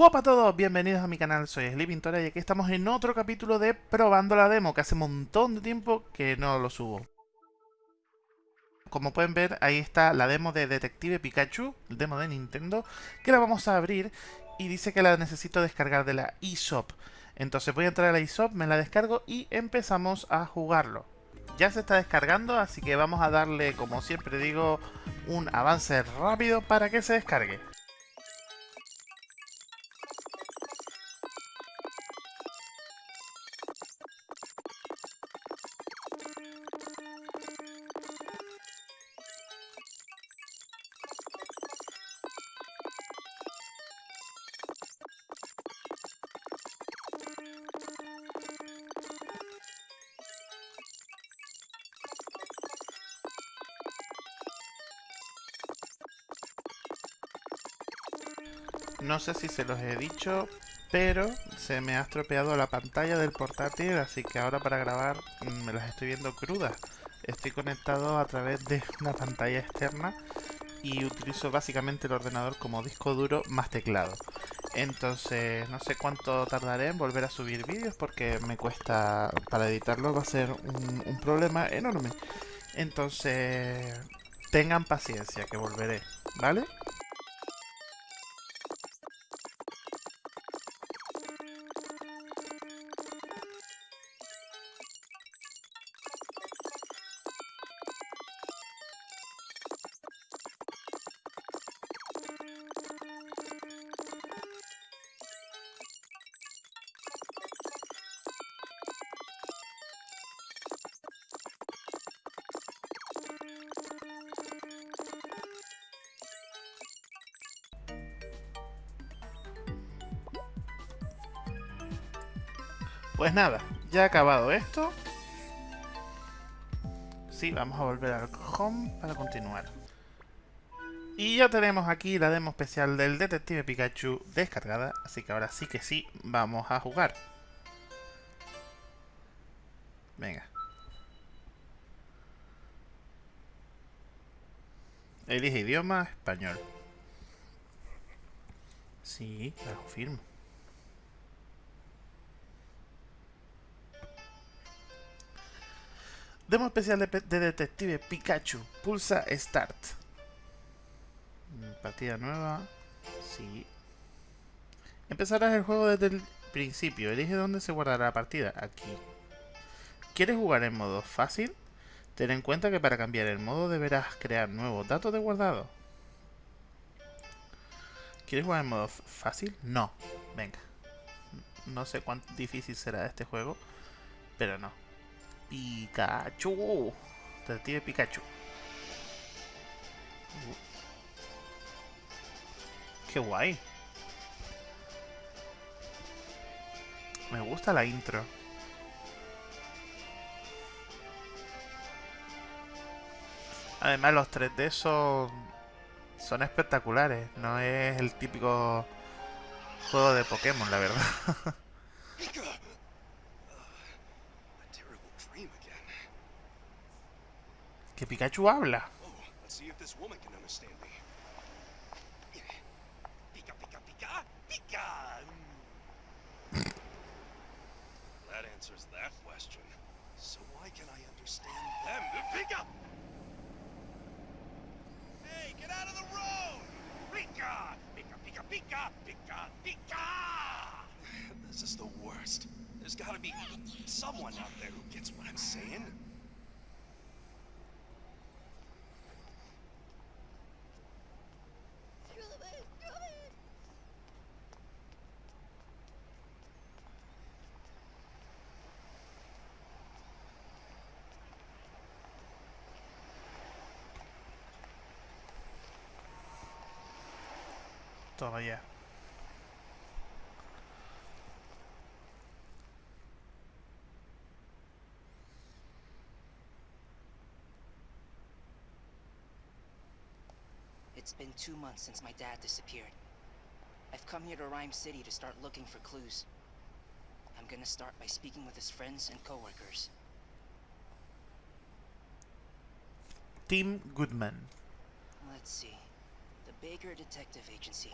Hola a todos, bienvenidos a mi canal, soy Sleeping Tora y aquí estamos en otro capítulo de Probando la Demo, que hace un montón de tiempo que no lo subo. Como pueden ver, ahí está la demo de Detective Pikachu, el demo de Nintendo, que la vamos a abrir y dice que la necesito descargar de la eShop. Entonces voy a entrar a la eShop, me la descargo y empezamos a jugarlo. Ya se está descargando, así que vamos a darle, como siempre digo, un avance rápido para que se descargue. No sé si se los he dicho, pero se me ha estropeado la pantalla del portátil, así que ahora para grabar mm, me las estoy viendo crudas. Estoy conectado a través de una pantalla externa y utilizo básicamente el ordenador como disco duro más teclado. Entonces no sé cuánto tardaré en volver a subir vídeos porque me cuesta, para editarlo va a ser un, un problema enorme. Entonces tengan paciencia que volveré, ¿vale? Pues nada, ya acabado esto. Sí, vamos a volver al home para continuar. Y ya tenemos aquí la demo especial del Detective Pikachu descargada, así que ahora sí que sí, vamos a jugar. Venga. Elige idioma, español. Sí, lo firmo. Demo especial de, de, Detective Pikachu. Pulsa Start. Mm, partida nueva. Sí. Empezarás el juego desde el principio. Elige dónde se guardará la partida. Aquí. ¿Quieres jugar en modo fácil? Ten en cuenta que para cambiar el modo deberás crear nuevos datos de guardado. ¿Quieres jugar en modo fácil? No. Venga. No sé cuán difícil será este juego, pero no. Pikachu. Detective Pikachu. Qué guay. Me gusta la intro. Además los 3D son, son espectaculares. No es el típico juego de Pokémon, la verdad. que Pikachu habla. Oh, that answers that question. So why can I understand them? Pika! This is the worst. There's gotta be someone out there who gets what I'm saying. Ya. It's been two months since my dad disappeared. I've come here to Rhyme City to start looking for clues. I'm gonna start by speaking with his friends and coworkers. Tim Goodman. Let's see. The Baker Detective Agency.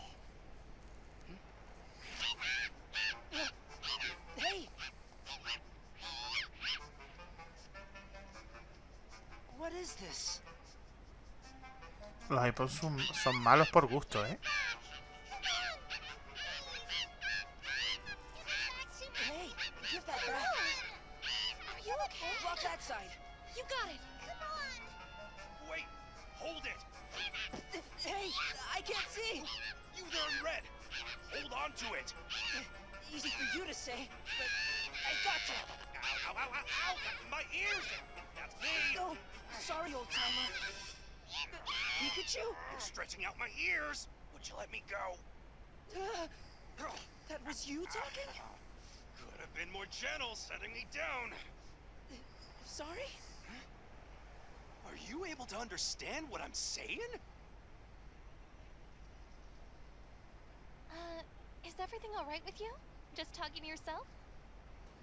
Hmm? Hey! What is this? Los iPods son malos por gusto, ¿eh? Easy for you to say, but I gotcha. Ow, ow, ow, ow, ow! My ears! That's me! Oh, sorry, old timer. Pikachu? You're stretching out my ears! Would you let me go? Uh, that was you talking? Could have been more gentle setting me down. Sorry? Are you able to understand what I'm saying? Uh, is everything all right with you? Just talking to yourself?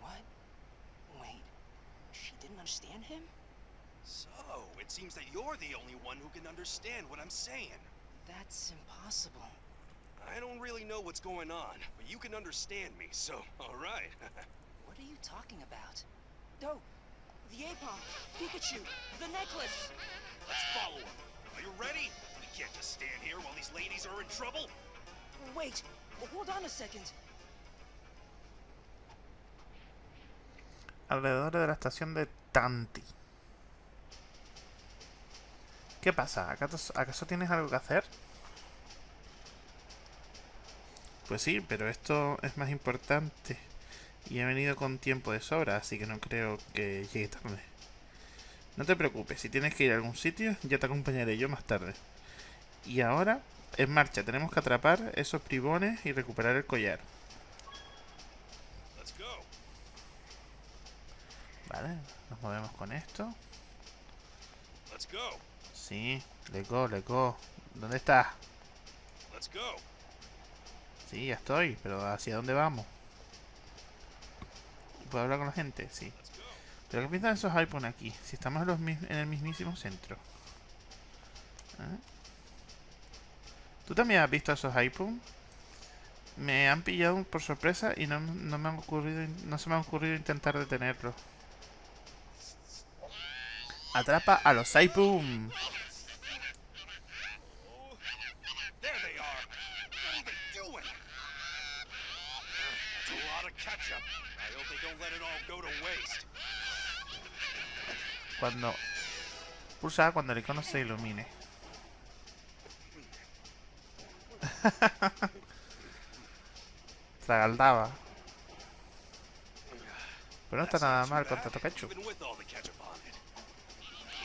What? Wait, she didn't understand him? So, it seems that you're the only one who can understand what I'm saying. That's impossible. I don't really know what's going on, but you can understand me, so alright. What are you talking about? Oh, the Apom, Pikachu, the necklace. Let's follow him. Are you ready? We can't just stand here while these ladies are in trouble. Wait, hold on a second. Alrededor de la estación de Tanti. ¿Qué pasa? ¿Acaso, ¿Acaso tienes algo que hacer? Pues sí, pero esto es más importante. Y he venido con tiempo de sobra, así que no creo que llegue tarde. No te preocupes, si tienes que ir a algún sitio, ya te acompañaré yo más tarde. Y ahora, en marcha, tenemos que atrapar esos bribones y recuperar el collar. Vale, nos movemos con esto. Let's go. Sí, le go, le go. ¿Dónde estás? Let's go. Sí, ya estoy, pero ¿hacia dónde vamos? ¿Puedo hablar con la gente? Sí. Let's. ¿Pero qué piensan esos iPhone aquí? Si estamos en, los en el mismísimo centro. ¿Ah? ¿Tú también has visto esos iPhone? Me han pillado por sorpresa y no, no me han ocurrido, no se me ha ocurrido intentar detenerlos. Atrapa a los waste. Cuando pulsa cuando el icono se ilumine. Tragaldaba. Pero no está nada mal con bad,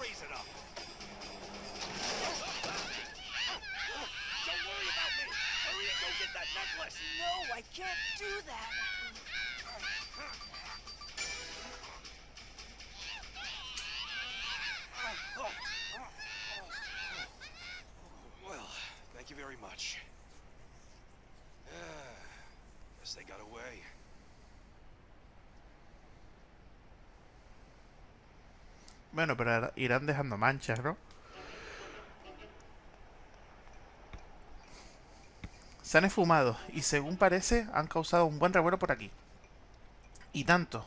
raise it up. Don't worry about me. Hurry and go get that necklace. No, I can't do that. Well, thank you very much. Ah, guess they got away. Bueno, pero irán dejando manchas, ¿no? Se han esfumado y según parece han causado un buen revuelo por aquí. Y tanto,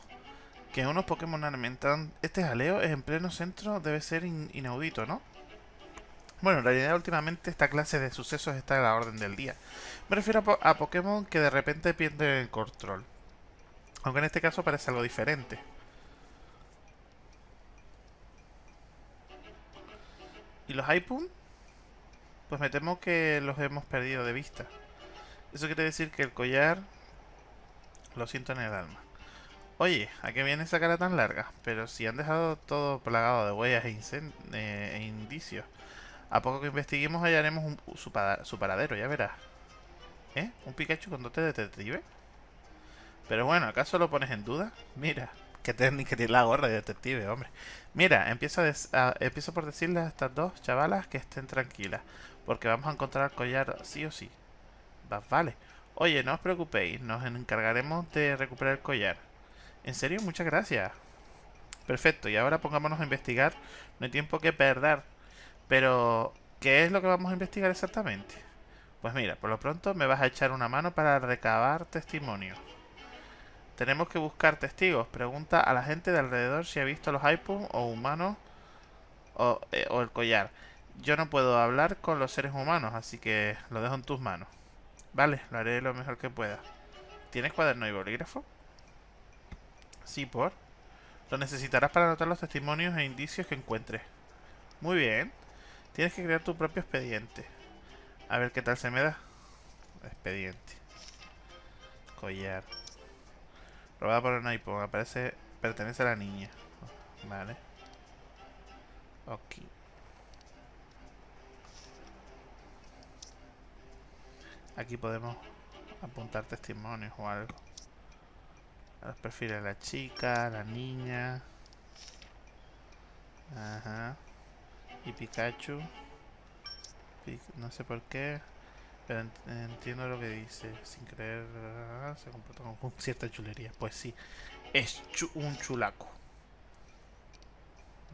que unos Pokémon alimentan este jaleo en pleno centro debe ser in- inaudito, ¿no? Bueno, en realidad últimamente esta clase de sucesos está a la orden del día. Me refiero a, a Pokémon que de repente pierden el control. Aunque en este caso parece algo diferente. ¿Y los iPhone? Pues me temo que los hemos perdido de vista. Eso quiere decir que el collar lo siento en el alma. Oye, ¿a qué viene esa cara tan larga? Pero si han dejado todo plagado de huellas e, eh, e indicios. A poco que investiguemos hallaremos un- su paradero, ya verás. ¿Eh? ¿Un Pikachu con dote de detective? Pero bueno, ¿acaso lo pones en duda? Mira, que técnica tiene la gorra de detective, hombre. Mira, empiezo, empiezo por decirles a estas dos chavalas que estén tranquilas. Porque vamos a encontrar el collar sí o sí. vale. Oye, no os preocupéis, nos encargaremos de recuperar el collar. En serio, muchas gracias. Perfecto, y ahora pongámonos a investigar. No hay tiempo que perder. Pero, ¿qué es lo que vamos a investigar exactamente? Pues mira, por lo pronto me vas a echar una mano para recabar testimonio. Tenemos que buscar testigos. Pregunta a la gente de alrededor si ha visto los iPhones o humanos o, eh, o el collar. Yo no puedo hablar con los seres humanos, así que lo dejo en tus manos. Vale, lo haré lo mejor que pueda. ¿Tienes cuaderno y bolígrafo? Sí, por. Lo necesitarás para anotar los testimonios e indicios que encuentres. Muy bien. Tienes que crear tu propio expediente. A ver qué tal se me da. Expediente. Collar. Robada por un iPhone. Aparece... Pertenece a la niña. Vale. Ok. Aquí podemos apuntar testimonios o algo. A los perfiles de la chica, la niña. Ajá. Y Pikachu. no sé por qué. Pero entiendo lo que dice. Sin creer, se comporta con cierta chulería. Pues sí, es un chulaco.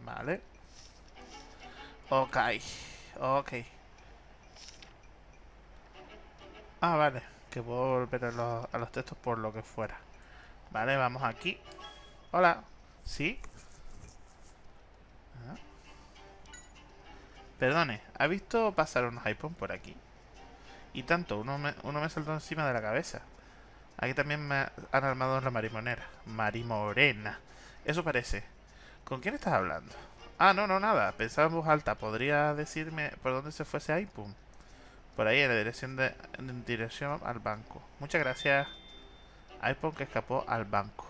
Vale. Ok. Ok. Ah, vale. Que puedo volver a los, a los textos por lo que fuera. Vale, vamos aquí. Hola. ¿Sí? Ah. Perdone, ¿ha visto pasar unos iPhone por aquí? Y tanto, uno me, uno me saltó encima de la cabeza. Aquí también me han armado la marimonera. Marimorena. Eso parece. ¿Con quién estás hablando? Ah, no, no, nada. Pensaba en voz alta. ¿Podría decirme por dónde se fue ese iPhone? Por ahí, en la dirección, de, en dirección al banco. Muchas gracias iPhone que escapó al banco.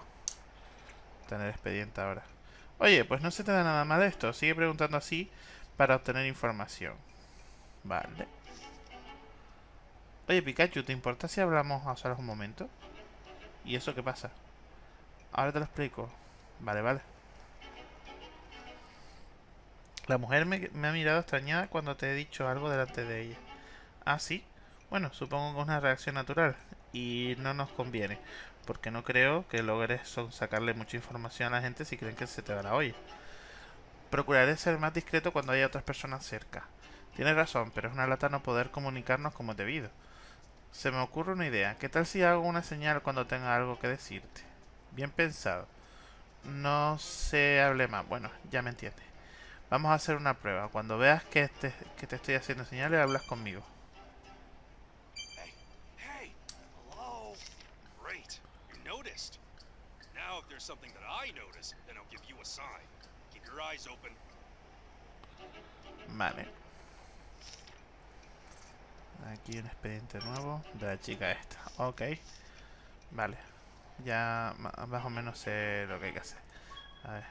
Tener expediente ahora. Oye, pues no se te da nada mal esto. Sigue preguntando así para obtener información. Vale. Oye, Pikachu, ¿te importa si hablamos a solas un momento? ¿Y eso qué pasa? Ahora te lo explico. Vale, vale. La mujer me, ha mirado extrañada cuando te he dicho algo delante de ella. ¿Ah, sí? Bueno, supongo que es una reacción natural y no nos conviene, porque no creo que logres sacarle mucha información a la gente si creen que se te va la olla. Procuraré ser más discreto cuando haya otras personas cerca. Tienes razón, pero es una lata no poder comunicarnos como debido. Se me ocurre una idea. ¿Qué tal si hago una señal cuando tenga algo que decirte? Bien pensado. No se hable más. Bueno, ya me entiendes. Vamos a hacer una prueba. Cuando veas que te, que te estoy haciendo señales, hablas conmigo. something Aquí un expediente nuevo de la chica esta. Ok. Vale. Ya más o menos sé lo que hay que hacer. A ver.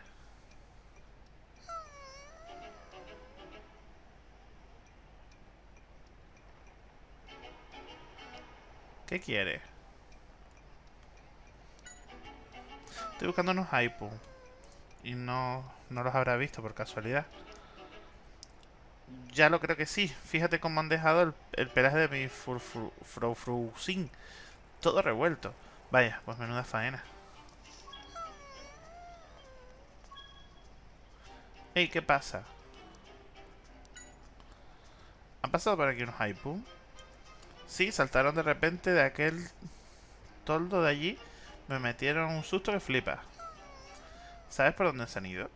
¿Qué quiere? Estoy buscando unos iPhone. Y no, no los habrá visto por casualidad. Ya lo creo que sí. Fíjate cómo han dejado el, el pelaje de mi Frofrusin. Todo revuelto. Vaya, pues menuda faena. Ey, ¿qué pasa? ¿Han pasado por aquí unos iPhone? Sí, saltaron de repente de aquel toldo de allí me metieron un susto que flipa. ¿Sabes por dónde se han ido?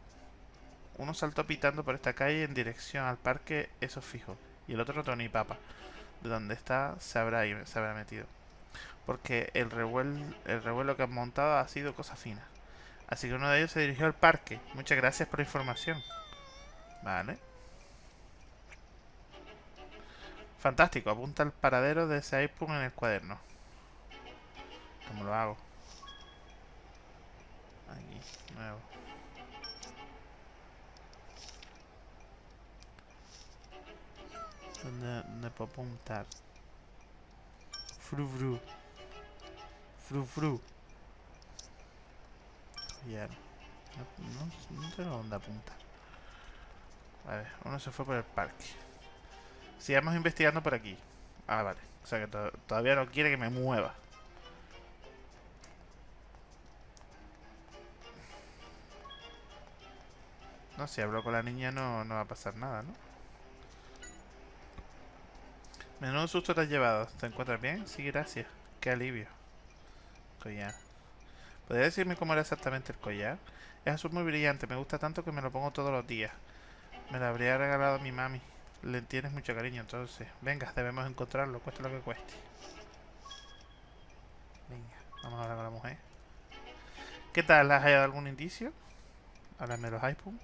Uno saltó pitando por esta calle en dirección al parque, eso fijo. Y el otro no ni papa. De dónde está se habrá, se habrá metido. Porque el revuelo, el revuelo que han montado ha sido cosa fina. Así que uno de ellos se dirigió al parque. Muchas gracias por la información. Vale. Fantástico. Apunta el paradero de ese iPhone en el cuaderno. ¿Cómo lo hago? Aquí, nuevo. ¿Dónde, dónde puedo apuntar? Fru fru. Fru fru. No, no, no tengo dónde apuntar. Ver, uno se fue por el parque. Sigamos investigando por aquí. Ah, vale. O sea que to- todavía no quiere que me mueva. No, si hablo con la niña no, no va a pasar nada, ¿no? Menudo susto te has llevado. ¿Te encuentras bien? Sí, gracias. Qué alivio. Collar. ¿Podría decirme cómo era exactamente el collar? Es azul muy brillante. Me gusta tanto que me lo pongo todos los días. Me lo habría regalado mi mami. Le tienes mucho cariño, entonces. Venga, debemos encontrarlo, cueste lo que cueste. Venga, vamos a hablar con la mujer. ¿Qué tal? ¿Has hallado algún indicio? Háblame de los iPhone.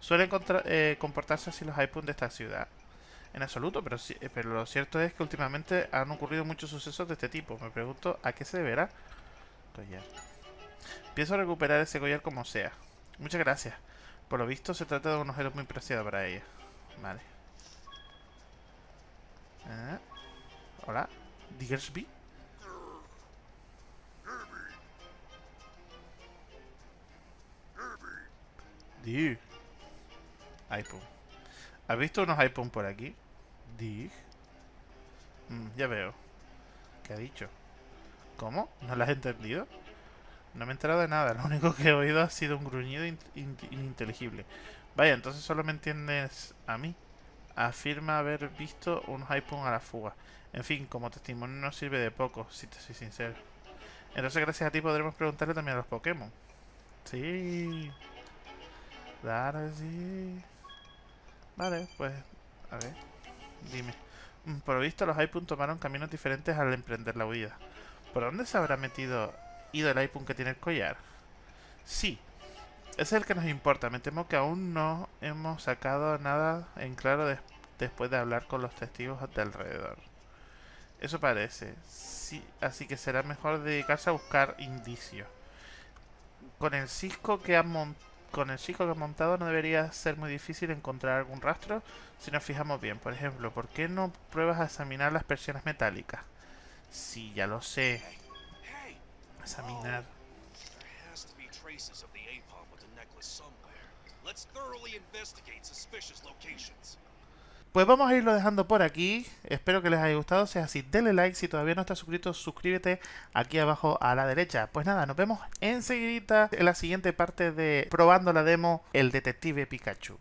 Suelen eh, comportarse así los iPhone de esta ciudad. En absoluto, pero, sí- eh, pero lo cierto es que últimamente han ocurrido muchos sucesos de este tipo. Me pregunto a qué se deberá. Collar. Pienso recuperar ese collar como sea. Muchas gracias. Por lo visto se trata de un objeto muy preciado para ella. Vale. Ah. Hola. Diggersby. Dig. iPhone. ¿Has visto unos iPhone por aquí? Dig. Mm, ya veo. ¿Qué ha dicho? ¿Cómo? ¿No lo has entendido? No me he enterado de nada. Lo único que he oído ha sido un gruñido in- in- ininteligible. Vaya, entonces solo me entiendes a mí. Afirma haber visto unos iPhone a la fuga. En fin, como testimonio no sirve de poco, si te soy sincero. Entonces gracias a ti podremos preguntarle también a los Pokémon. Sí. Claro sí. Vale, pues, a ver, dime. Mm, Por lo visto los iPhone tomaron caminos diferentes al emprender la huida. ¿Por dónde se habrá metido ido el iPhone que tiene el collar? Sí, es el que nos importa. Me temo que aún no hemos sacado nada en claro des- después de hablar con los testigos de alrededor. Eso parece. Sí, así que será mejor dedicarse a buscar indicios. Con el cisco que han mon- con el cisco que han montado no debería ser muy difícil encontrar algún rastro si nos fijamos bien. Por ejemplo, ¿por qué no pruebas a examinar las persianas metálicas? Sí, ya lo sé. Examinar. Let's thoroughly investigate suspicious locations. Pues vamos a irlo dejando por aquí. Espero que les haya gustado. Si así, denle like. Si todavía no estás suscrito, suscríbete aquí abajo a la derecha. Pues nada, nos vemos enseguida en la siguiente parte de probando la demo El Detective Pikachu.